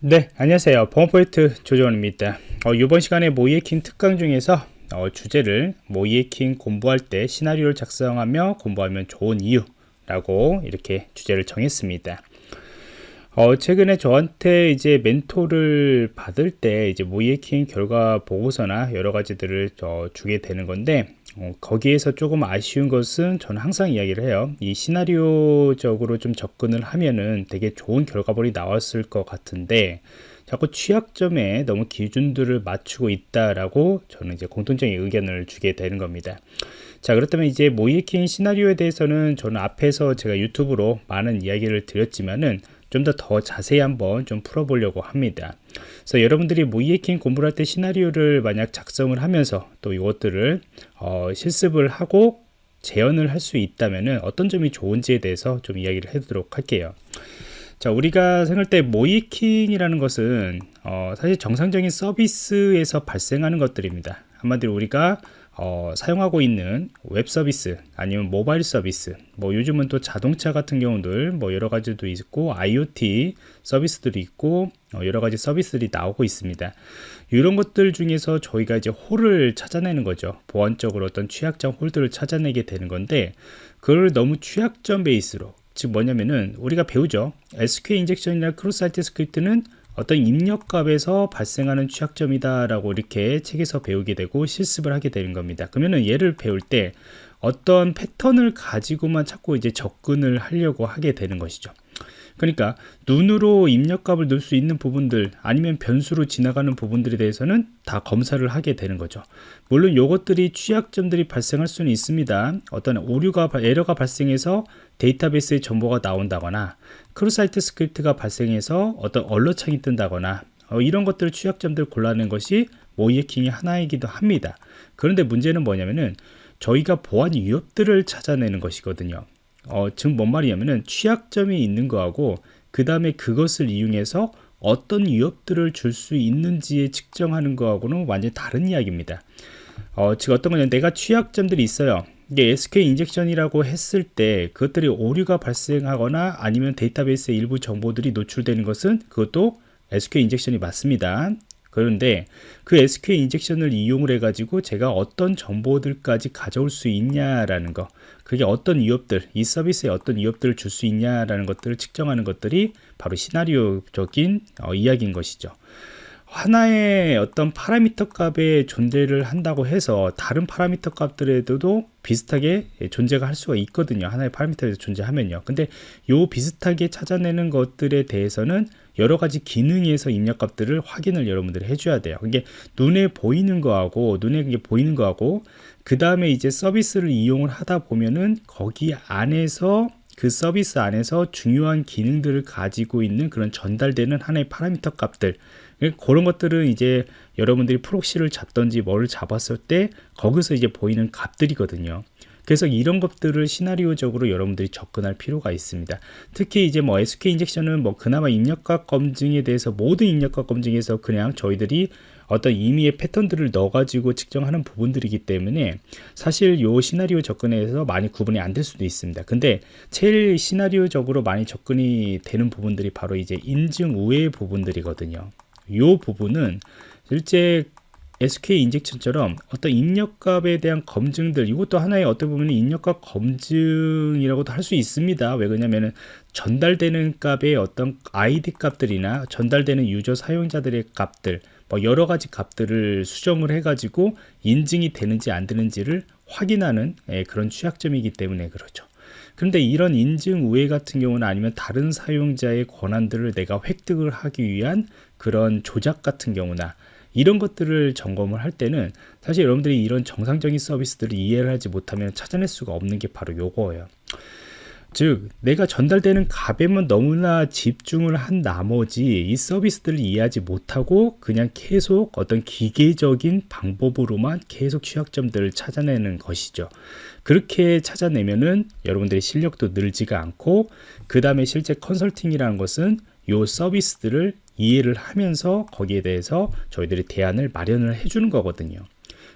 네 안녕하세요. 범포인트 조정원입니다. 어, 이번 시간에 모이에킹 특강 중에서 어, 주제를 모이에킹 공부할 때 시나리오를 작성하며 공부하면 좋은 이유 라고 이렇게 주제를 정했습니다. 어, 최근에 저한테 이제 멘토를 받을 때 이제 모이에킹 결과 보고서나 여러 가지들을 어, 주게 되는 건데 어, 거기에서 조금 아쉬운 것은 저는 항상 이야기를 해요. 이 시나리오적으로 좀 접근을 하면은 되게 좋은 결과물이 나왔을 것 같은데 자꾸 취약점에 너무 기준들을 맞추고 있다라고 저는 이제 공통적인 의견을 주게 되는 겁니다. 자 그렇다면 이제 모이킹 시나리오에 대해서는 저는 앞에서 제가 유튜브로 많은 이야기를 드렸지만은 좀 더 더 자세히 한번 좀 풀어보려고 합니다. 그래서 여러분들이 모이에킹 공부를 할 때 시나리오를 만약 작성을 하면서 또 이것들을 어, 실습을 하고 재현을 할 수 있다면 어떤 점이 좋은지에 대해서 좀 이야기를 해보도록 할게요. 자 우리가 생각할 때 모이킹이라는 것은 어, 사실 정상적인 서비스에서 발생하는 것들입니다. 한마디로 우리가 어, 사용하고 있는 웹 서비스 아니면 모바일 서비스 뭐 요즘은 또 자동차 같은 경우들 뭐 여러 가지도 있고 IoT 서비스들이 있고 어, 여러 가지 서비스들이 나오고 있습니다. 이런 것들 중에서 저희가 이제 홀을 찾아내는 거죠. 보안적으로 어떤 취약점 홀들을 찾아내게 되는 건데 그걸 너무 취약점 베이스로 즉 뭐냐면은 우리가 배우죠. SQL 인젝션이나 cross site script는 어떤 입력값에서 발생하는 취약점이다 라고 이렇게 책에서 배우게 되고 실습을 하게 되는 겁니다. 그러면은 얘를 배울 때 어떤 패턴을 가지고만 자꾸 이제 접근을 하려고 하게 되는 것이죠 그러니까 눈으로 입력값을 넣을 수 있는 부분들 아니면 변수로 지나가는 부분들에 대해서는 다 검사를 하게 되는 거죠. 물론 이것들이 취약점들이 발생할 수는 있습니다. 어떤 오류가 에러가 발생해서 데이터베이스에 정보가 나온다거나 cross site script가 발생해서 어떤 alert창이 뜬다거나 어, 이런 것들 취약점들을 골라내는 것이 모의해킹의 하나이기도 합니다. 그런데 문제는 뭐냐면은 저희가 보안 위협들을 찾아내는 것이거든요 어, 즉 뭔 말이냐면은 취약점이 있는 거하고 그 다음에 그것을 이용해서 어떤 위협들을 줄 수 있는지에 측정하는 거하고는 완전히 다른 이야기입니다. 어, 즉 어떤 거냐 내가 취약점들이 있어요. 이게 SQL 인젝션이라고 했을 때 그것들이 오류가 발생하거나 아니면 데이터베이스의 일부 정보들이 노출되는 것은 그것도 SQL 인젝션이 맞습니다. 그런데 그 SQL 인젝션을 이용을 해가지고 제가 어떤 정보들까지 가져올 수 있냐라는 거 그게 어떤 위협들 이 서비스에 어떤 위협들을 줄 수 있냐라는 것들을 측정하는 것들이 바로 시나리오적인 어, 이야기인 것이죠. 하나의 어떤 파라미터 값의 존재를 한다고 해서 다른 파라미터 값들에도 비슷하게 존재가 할 수가 있거든요. 하나의 파라미터에서 존재하면요. 근데 요 비슷하게 찾아내는 것들에 대해서는 여러 가지 기능에서 입력값들을 확인을 여러분들이 해줘야 돼요. 이게 눈에 보이는 거하고 눈에 이게 보이는 거하고 그 다음에 이제 서비스를 이용을 하다 보면은 거기 안에서 그 서비스 안에서 중요한 기능들을 가지고 있는 그런 전달되는 하나의 파라미터 값들 그런 것들은 이제 여러분들이 프록시를 잡던지 뭐를 잡았을 때 거기서 이제 보이는 값들이거든요. 그래서 이런 것들을 시나리오적으로 여러분들이 접근할 필요가 있습니다. 특히 이제 뭐 SQL 인젝션은 뭐 그나마 입력값 검증에 대해서 모든 입력값 검증에서 그냥 저희들이 어떤 임의의 패턴들을 넣어가지고 측정하는 부분들이기 때문에 사실 요 시나리오 접근에서 많이 구분이 안 될 수도 있습니다. 근데 제일 시나리오적으로 많이 접근이 되는 부분들이 바로 이제 인증 우회 부분들이거든요. 요 부분은 실제 SK 인젝션처럼 어떤 입력값에 대한 검증들 이것도 하나의 어떻게 보면 입력값 검증이라고도 할 수 있습니다. 왜 그러냐면은 전달되는 값의 어떤 ID 값들이나 전달되는 유저 사용자들의 값들 뭐 여러 가지 값들을 수정을 해 가지고 인증이 되는지 안 되는지를 확인하는 예, 그런 취약점이기 때문에 그렇죠. 그런데 이런 인증 우회 같은 경우는 아니면 다른 사용자의 권한들을 내가 획득을 하기 위한 그런 조작 같은 경우나 이런 것들을 점검을 할 때는 사실 여러분들이 이런 정상적인 서비스들을 이해를 하지 못하면 찾아낼 수가 없는 게 바로 요거예요. 즉 내가 전달되는 값에만 너무나 집중을 한 나머지 이 서비스들을 이해하지 못하고 그냥 계속 어떤 기계적인 방법으로만 계속 취약점들을 찾아내는 것이죠. 그렇게 찾아내면은 여러분들의 실력도 늘지가 않고 그 다음에 실제 컨설팅이라는 것은 요 서비스들을 이해를 하면서 거기에 대해서 저희들이 대안을 마련을 해주는 거거든요.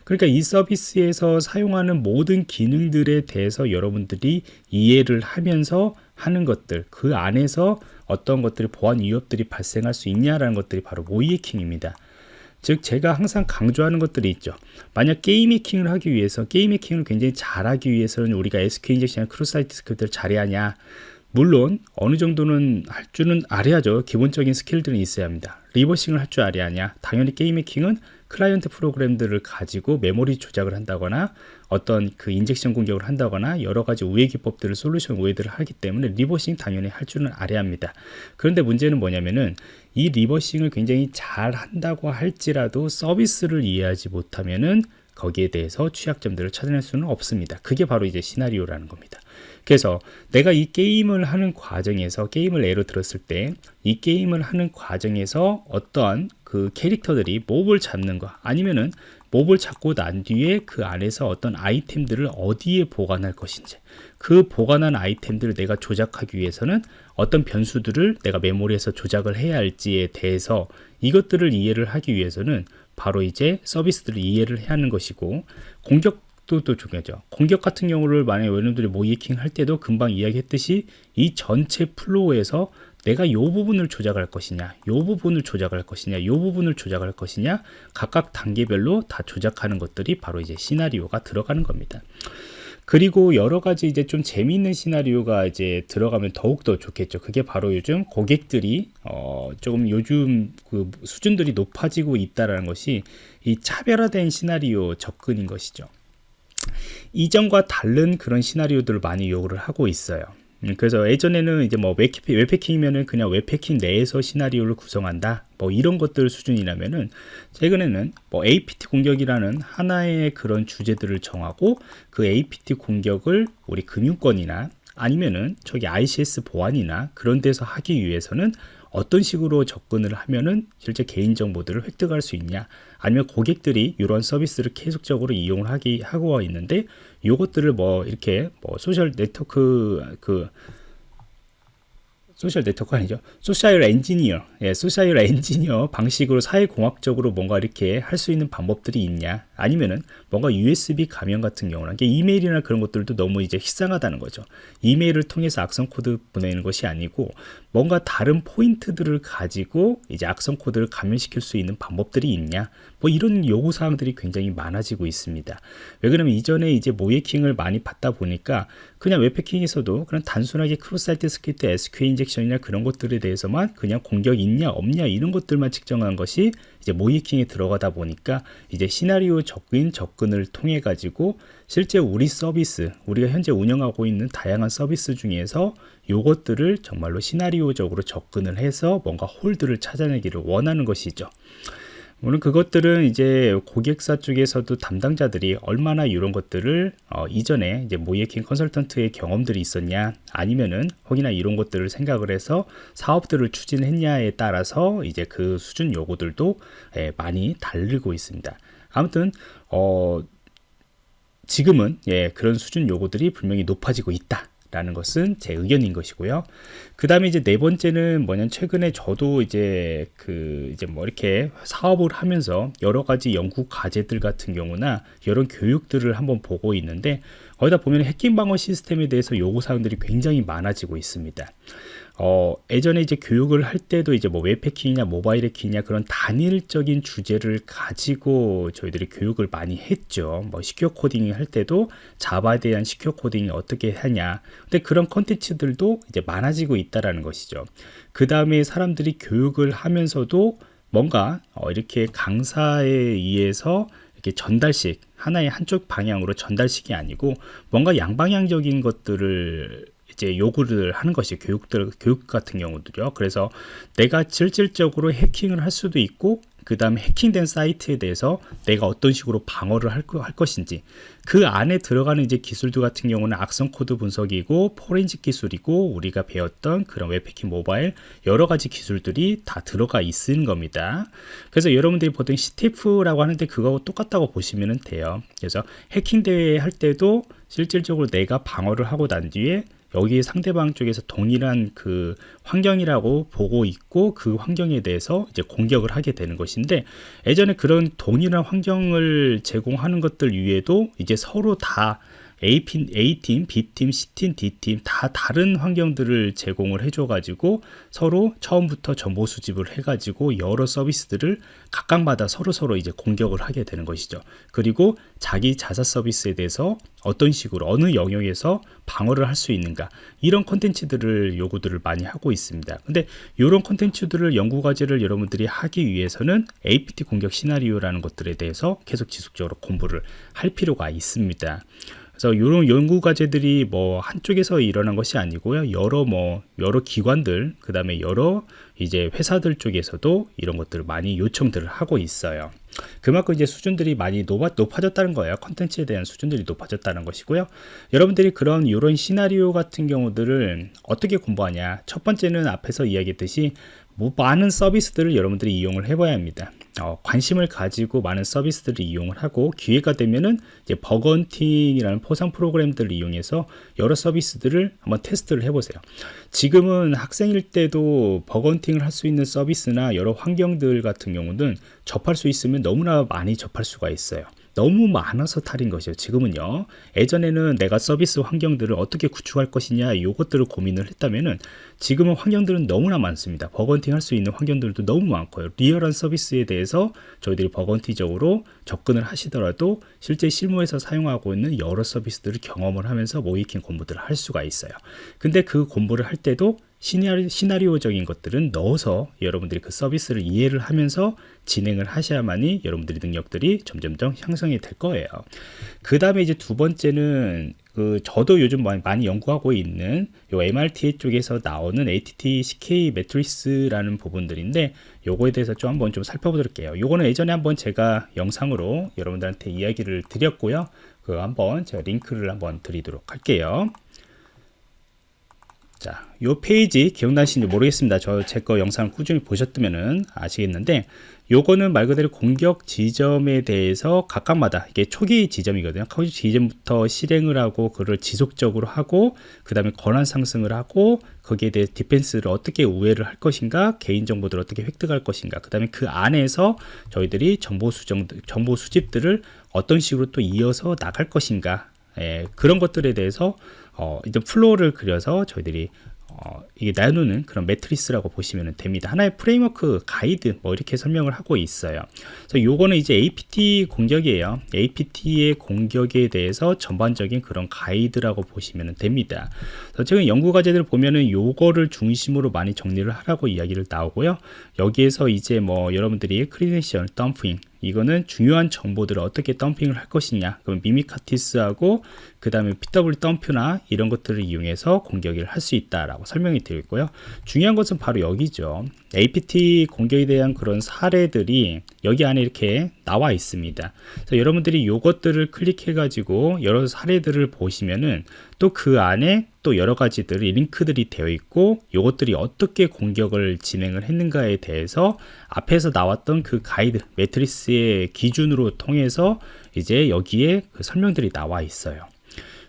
그러니까 이 서비스에서 사용하는 모든 기능들에 대해서 여러분들이 이해를 하면서 하는 것들 그 안에서 어떤 것들이 보안 위협들이 발생할 수 있냐라는 것들이 바로 모의 해킹입니다. 즉 제가 항상 강조하는 것들이 있죠. 만약 게임 해킹을 하기 위해서 게임 해킹을 굉장히 잘하기 위해서는 우리가 SQ 인젝션 크로사이트 스크립트를 잘해야 하냐 물론 어느 정도는 할 줄은 알아야죠. 기본적인 스킬들은 있어야 합니다. reversing을 할 줄 알아야? 당연히 게임 해킹은 클라이언트 프로그램들을 가지고 메모리 조작을 한다거나 어떤 그 injection 공격을 한다거나 여러 가지 우회 기법들을 솔루션 우회들을 하기 때문에 reversing 당연히 할 줄은 알아야 합니다. 그런데 문제는 뭐냐면은 이 reversing을 굉장히 잘 한다고 할지라도 서비스를 이해하지 못하면은 거기에 대해서 취약점들을 찾아낼 수는 없습니다. 그게 바로 이제 시나리오라는 겁니다. 그래서 내가 이 게임을 하는 과정에서 게임을 예로 들었을 때 이 게임을 하는 과정에서 어떠한 그 캐릭터들이 몹을 잡는 거 아니면은 몹을 잡고 난 뒤에 그 안에서 어떤 아이템들을 어디에 보관할 것인지 그 보관한 아이템들을 내가 조작하기 위해서는 어떤 변수들을 내가 메모리에서 조작을 해야 할지에 대해서 이것들을 이해를 하기 위해서는 바로 이제 서비스들을 이해를 해야 하는 것이고 공격 또 중요하죠. 공격 같은 경우를 만약에 여러분들이 모의해킹 할 때도 금방 이야기했듯이 이 전체 flow에서 내가 이 부분을 조작할 것이냐, 이 부분을 조작할 것이냐, 이 부분을 조작할 것이냐, 각각 단계별로 다 조작하는 것들이 바로 이제 시나리오가 들어가는 겁니다. 그리고 여러 가지 이제 좀 재미있는 시나리오가 이제 들어가면 더욱더 좋겠죠. 그게 바로 요즘 고객들이 어 조금 요즘 그 수준들이 높아지고 있다라는 것이 이 차별화된 시나리오 접근인 것이죠. 이전과 다른 그런 시나리오들을 많이 요구를 하고 있어요. 음, 그래서 예전에는 이제 뭐 웹패킹이면은 그냥 웹패킹 내에서 시나리오를 구성한다. 뭐 이런 것들 수준이라면은 최근에는 뭐 APT 공격이라는 하나의 그런 주제들을 정하고 그 APT 공격을 우리 금융권이나 아니면은 저기 ICS 보안이나 그런 데서 하기 위해서는 어떤 식으로 접근을 하면은 실제 개인 정보들을 획득할 수 있냐 아니면 고객들이 이런 서비스를 계속적으로 이용을 하기 하고 있는데 이것들을 뭐 이렇게 뭐 social network 그 social network 아니죠. social engineer, 예, social engineer 방식으로 사회공학적으로 뭔가 이렇게 할 수 있는 방법들이 있냐? 아니면은 뭔가 USB 감염 같은 경우는 이메일이나 그런 것들도 너무 이제 식상하다는 거죠. 이메일을 통해서 악성 코드 보내는 것이 아니고 뭔가 다른 포인트들을 가지고 이제 악성 코드를 감염시킬 수 있는 방법들이 있냐? 뭐 이런 요구 사항들이 굉장히 많아지고 있습니다. 왜 그러면 이전에 이제 모의해킹을 많이 받다 보니까 그냥 웹해킹에서도 그런 단순하게 크로사이트 스크립트, SQL 인젝션이나 그런 것들에 대해서만 그냥 공격 있냐 없냐 이런 것들만 측정한 것이 이제 모의해킹에 들어가다 보니까 이제 시나리오 접근 접근을 통해 가지고 실제 우리 서비스 우리가 현재 운영하고 있는 다양한 서비스 중에서 요것들을 정말로 시나리오적으로 접근을 해서 뭔가 홀드를 찾아내기를 원하는 것이죠. 물론 그것들은 이제 고객사 쪽에서도 담당자들이 얼마나 이런 것들을 어, 이전에 이제 모이킹 컨설턴트의 경험들이 있었냐 아니면은 혹이나 이런 것들을 생각을 해서 사업들을 추진했냐에 따라서 이제 그 수준 요구들도 예, 많이 다르고 있습니다. 아무튼 어 지금은 예, 그런 수준 요구들이 분명히 높아지고 있다. 라는 것은 제 의견인 것이고요. 그 다음에 이제 네 번째는 뭐냐면 최근에 저도 이제 그 이제 뭐 이렇게 사업을 하면서 여러 가지 연구 과제들 같은 경우나 이런 교육들을 한번 보고 있는데 거기다 보면 해킹 방어 시스템에 대해서 요구 사항들이 굉장히 많아지고 있습니다. 어, 예전에 이제 교육을 할 때도 이제 뭐 웹해킹이냐 모바일 해킹이냐 그런 단일적인 주제를 가지고 저희들이 교육을 많이 했죠. 뭐 시큐어 코딩 할 때도 자바에 대한 시큐어 코딩이 어떻게 하냐. 근데 그런 컨텐츠들도 이제 많아지고 있다라는 것이죠. 그 다음에 사람들이 교육을 하면서도 뭔가 어, 이렇게 강사에 의해서 이렇게 전달식 하나의 한쪽 방향으로 전달식이 아니고 뭔가 양방향적인 것들을 이제 요구를 하는 것이 교육들 교육 같은 경우들요. 그래서 내가 실질적으로 해킹을 할 수도 있고 그 다음에 해킹된 사이트에 대해서 내가 어떤 식으로 방어를 할, 할, 것인지 그 안에 들어가는 이제 기술들 같은 경우는 악성 코드 분석이고 포렌식 기술이고 우리가 배웠던 그런 웹해킹 모바일 여러 가지 기술들이 다 들어가 있는 겁니다 그래서 여러분들이 보통 CTF라고 하는데 그거하고 똑같다고 보시면 돼요 그래서 해킹 대회 할 때도 실질적으로 내가 방어를 하고 난 뒤에 여기 상대방 쪽에서 동일한 그 환경이라고 보고 있고 그 환경에 대해서 이제 공격을 하게 되는 것인데 예전에 그런 동일한 환경을 제공하는 것들 위에도 이제 서로 다 A팀, A팀, B팀, C팀, D팀 다 다른 환경들을 제공을 해줘가지고 서로 처음부터 정보 수집을 해가지고 여러 서비스들을 각각마다 서로서로 이제 공격을 하게 되는 것이죠. 그리고 자기 자사 서비스에 대해서 어떤 식으로 어느 영역에서 방어를 할 수 있는가 이런 콘텐츠들을 요구들을 많이 하고 있습니다. 근데 이런 콘텐츠들을 연구 과제를 여러분들이 하기 위해서는 APT 공격 시나리오라는 것들에 대해서 계속 지속적으로 공부를 할 필요가 있습니다. 그래서 이런 연구 과제들이 뭐 한쪽에서 일어난 것이 아니고요. 여러 뭐 여러 기관들, 그 다음에 여러 이제 회사들 쪽에서도 이런 것들을 많이 요청들을 하고 있어요. 그만큼 이제 수준들이 많이 높아, 높아졌다는 거예요. 컨텐츠에 대한 수준들이 높아졌다는 것이고요. 여러분들이 그런 이런 시나리오 같은 경우들을 어떻게 공부하냐? 첫 번째는 앞에서 이야기했듯이 뭐 많은 서비스들을 여러분들이 이용을 해봐야 합니다. 어, 관심을 가지고 많은 서비스들을 이용을 하고 기회가 되면은 이제 bug hunting이라는 포상 프로그램들을 이용해서 여러 서비스들을 한번 테스트를 해보세요. 지금은 학생일 때도 bug hunting을 할 수 있는 서비스나 여러 환경들 같은 경우는 접할 수 있으면 너무나 많이 접할 수가 있어요. 너무 많아서 탈인 것이죠. 지금은요. 예전에는 내가 서비스 환경들을 어떻게 구축할 것이냐 이것들을 고민을 했다면은 지금은 환경들은 너무나 많습니다. bug hunting 할 수 있는 환경들도 너무 많고요. real한 서비스에 대해서 저희들이 bug bounty적으로 접근을 하시더라도 실제 실무에서 사용하고 있는 여러 서비스들을 경험을 하면서 모의해킹 공부들을 할 수가 있어요. 근데 그 공부를 할 때도 시나리, 시나리오적인 것들은 넣어서 여러분들이 그 서비스를 이해를 하면서 진행을 하셔야만이 여러분들의 능력들이 점점점 향상이 될 거예요. 그 다음에 이제 두 번째는 그 저도 요즘 많이 연구하고 있는 요 MRTA 쪽에서 나오는 ATT CK 매트리스라는 부분들인데 요거에 대해서 좀 한번 좀 살펴보도록 해요. 요거는 예전에 한번 제가 영상으로 여러분들한테 이야기를 드렸고요. 그 한번 제가 링크를 한번 드리도록 할게요. 자, 요 페이지 기억나시는지 모르겠습니다. 저 제 거 영상 꾸준히 보셨다면 아시겠는데 요거는 말 그대로 공격 지점에 대해서 각각마다 이게 초기 지점이거든요. 초기 지점부터 실행을 하고 그를 지속적으로 하고 그 다음에 권한 상승을 하고 거기에 대해 디펜스를 어떻게 우회를 할 것인가 개인 정보들을 어떻게 획득할 것인가 그 다음에 그 안에서 저희들이 정보 수정 정보 수집들을 어떤 식으로 또 이어서 나갈 것인가 예, 그런 것들에 대해서 어, 이제 flow를 그려서 저희들이 어, 이게 나누는 그런 matrix라고 보시면 됩니다. 하나의 framework 가이드 뭐 이렇게 설명을 하고 있어요. 그래서 요거는 이제 APT 공격이에요. APT의 공격에 대해서 전반적인 그런 가이드라고 보시면 됩니다. 지금 연구 과제들 보면은 요거를 중심으로 많이 정리를 하라고 이야기를 나오고요. 여기에서 이제 뭐 여러분들이 크리덴셜 덤핑 이거는 중요한 정보들을 어떻게 덤핑을 할 것이냐. 그럼 미미카티스하고 그 다음에 PW 덤프나 이런 것들을 이용해서 공격을 할 수 있다라고 설명이 있고요. 중요한 것은 바로 여기죠. APT 공격에 대한 그런 사례들이 여기 안에 이렇게 나와 있습니다. 그래서 여러분들이 이것들을 클릭해 가지고 여러 사례들을 보시면은 또 그 안에 또 여러 가지들이 링크들이 되어 있고 이것들이 어떻게 공격을 진행을 했는가에 대해서 앞에서 나왔던 그 가이드 매트리스의 기준으로 통해서 이제 여기에 그 설명들이 나와 있어요.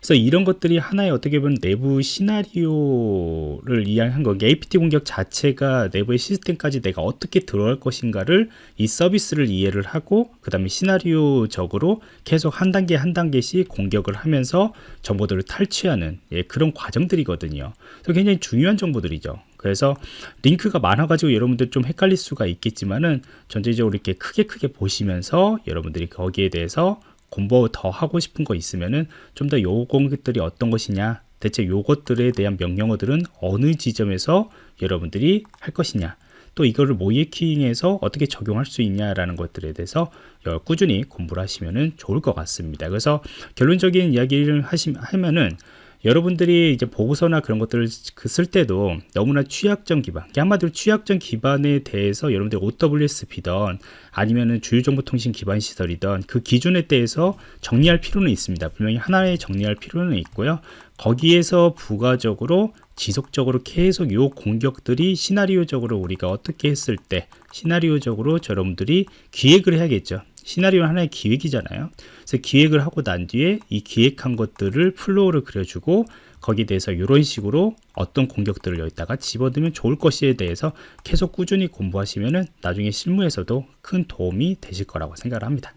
그래서 이런 것들이 하나의 어떻게 보면 내부 시나리오를 이야기한 거 APT 공격 자체가 내부의 시스템까지 내가 어떻게 들어갈 것인가를 이 서비스를 이해를 하고 그 다음에 시나리오적으로 계속 한 단계 한 단계씩 공격을 하면서 정보들을 탈취하는 예, 그런 과정들이거든요. 그래서 굉장히 중요한 정보들이죠. 그래서 링크가 많아가지고 여러분들 좀 헷갈릴 수가 있겠지만은 전체적으로 이렇게 크게 크게 보시면서 여러분들이 거기에 대해서 공부 더 하고 싶은 거 있으면은 좀 더 요공들이 어떤 것이냐 대체 요것들에 대한 명령어들은 어느 지점에서 여러분들이 할 것이냐 또 이거를 모이킹에서 어떻게 적용할 수 있냐라는 것들에 대해서 꾸준히 공부를 하시면 좋을 것 같습니다. 그래서 결론적인 이야기를 하시 면은 여러분들이 이제 보고서나 그런 것들을 그쓸 때도 너무나 취약점 기반, 한마디로 취약점 기반에 대해서 여러분들 OWSP든 아니면은 주요정보통신 기반 시설이든 그 기준에 대해서 정리할 필요는 있습니다. 분명히 하나에 정리할 필요는 있고요. 거기에서 부가적으로 지속적으로 계속 요 공격들이 시나리오적으로 우리가 어떻게 했을 때 시나리오적으로 여러분들이 기획을 해야겠죠. 시나리오는 하나의 기획이잖아요. 그래서 기획을 하고 난 뒤에 이 기획한 것들을 flow를 그려주고 거기에 대해서 이런 식으로 어떤 공격들을 여기다가 집어넣으면 좋을 것에 대해서 계속 꾸준히 공부하시면은 나중에 실무에서도 큰 도움이 되실 거라고 생각을 합니다.